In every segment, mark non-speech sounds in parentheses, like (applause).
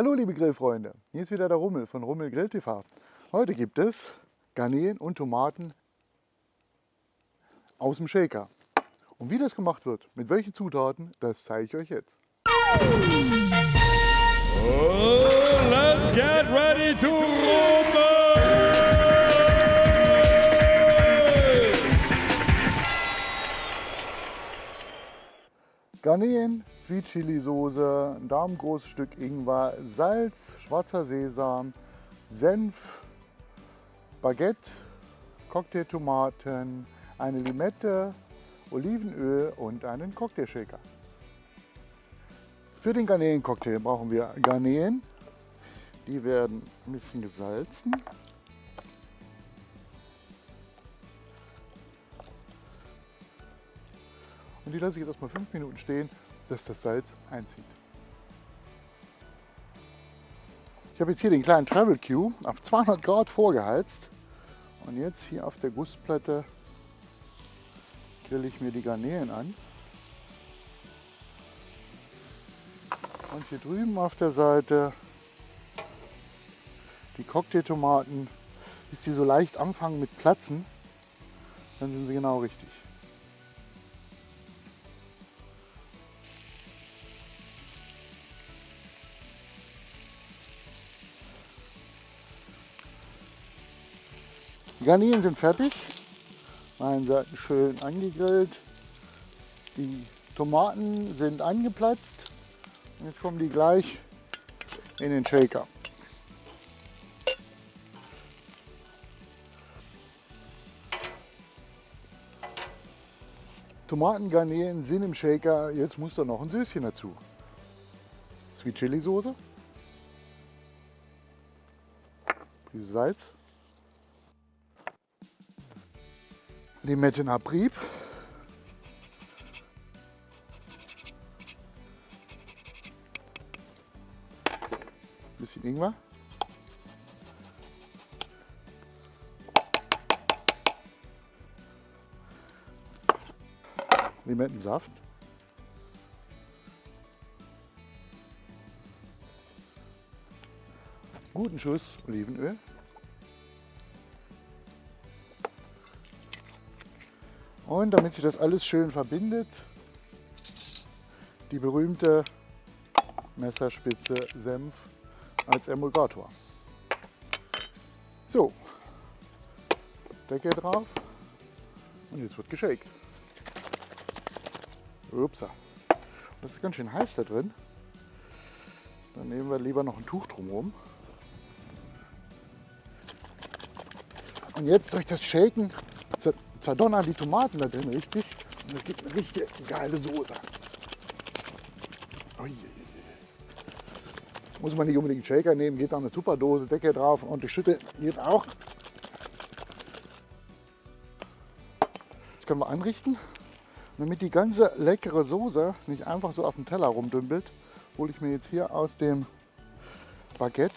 Hallo liebe Grillfreunde, hier ist wieder der Rummel von Rummel Grill TV. Heute gibt es Garnelen und Tomaten aus dem Shaker. Und wie das gemacht wird, mit welchen Zutaten, das zeige ich euch jetzt. Oh, let's get ready to rumble! Garnelen, Sweet Chili Soße, ein daumengroßes Stück Ingwer, Salz, schwarzer Sesam, Senf, Baguette, Cocktailtomaten, eine Limette, Olivenöl und einen Cocktailshaker. Für den Garnelencocktail brauchen wir Garnelen. Die werden ein bisschen gesalzen. Und die lasse ich jetzt erstmal fünf Minuten stehen, dass das Salz einzieht. Ich habe jetzt hier den kleinen Travel Q auf 200 Grad vorgeheizt. Und jetzt hier auf der Gussplatte grill ich mir die Garnelen an. Und hier drüben auf der Seite die Cocktailtomaten, bis die so leicht anfangen mit Platzen, dann sind sie genau richtig. Die Garnelen sind fertig. Einen Seiten schön angegrillt. Die Tomaten sind angeplatzt. Und jetzt kommen die gleich in den Shaker. Tomatengarnelen sind im Shaker. Jetzt muss da noch ein Süßchen dazu. Sweet Chili Soße. Prise Salz. Limettenabrieb. Bisschen Ingwer. Limettensaft. Guten Schuss Olivenöl. Und damit sich das alles schön verbindet, die berühmte Messerspitze Senf als Emulgator. So, Deckel drauf und jetzt wird geshakt. Upsa. Das ist ganz schön heiß da drin. Dann nehmen wir lieber noch ein Tuch drumherum. Und jetzt durch das Shaken zerdonnern die Tomaten da drin richtig und es gibt eine richtig geile Soße. Ui. Muss man nicht unbedingt einen Shaker nehmen, geht da eine Tupperdose, Decke drauf und die Schütte geht auch. Das können wir anrichten. Damit die ganze leckere Soße nicht einfach so auf dem Teller rumdümpelt, hole ich mir jetzt hier aus dem Baguette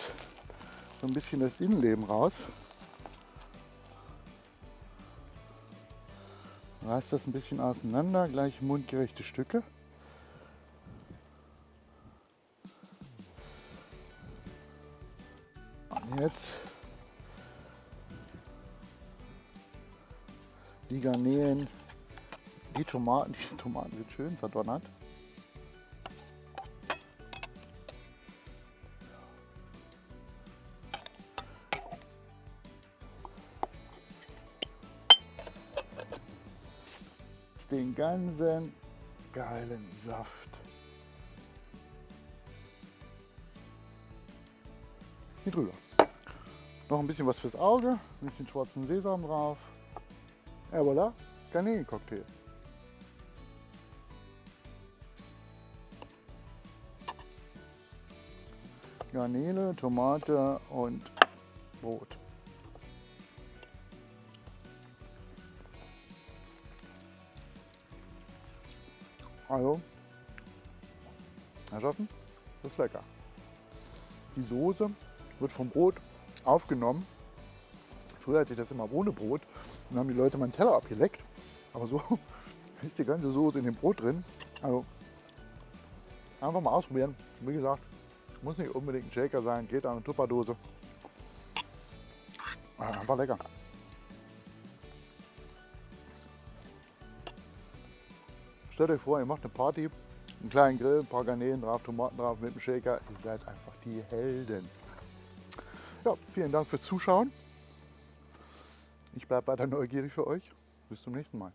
so ein bisschen das Innenleben raus. Reiß das ein bisschen auseinander, gleich mundgerechte Stücke. Und jetzt die Garnelen, die Tomaten, die Tomaten sind schön verdonnert. Den ganzen geilen Saft. Hier drüber. Noch ein bisschen was fürs Auge, ein bisschen schwarzen Sesam drauf. Et voilà, Garnelencocktail. Garnele, Tomate und Brot. Also, Herrschaften, das ist lecker. Die Soße wird vom Brot aufgenommen. Früher hatte ich das immer ohne Brot. Dann haben die Leute meinen Teller abgeleckt. Aber so (laughs) ist die ganze Soße in dem Brot drin. Also einfach mal ausprobieren. Wie gesagt, Muss nicht unbedingt ein Shaker sein, geht an eine Tupperdose. Ah, Einfach lecker. Stellt euch vor, ihr macht eine Party, einen kleinen Grill, ein paar Garnelen drauf, Tomaten drauf mit dem Shaker. Ihr seid einfach die Helden. Ja, vielen Dank fürs Zuschauen. Ich bleibe weiter neugierig für euch. Bis zum nächsten Mal.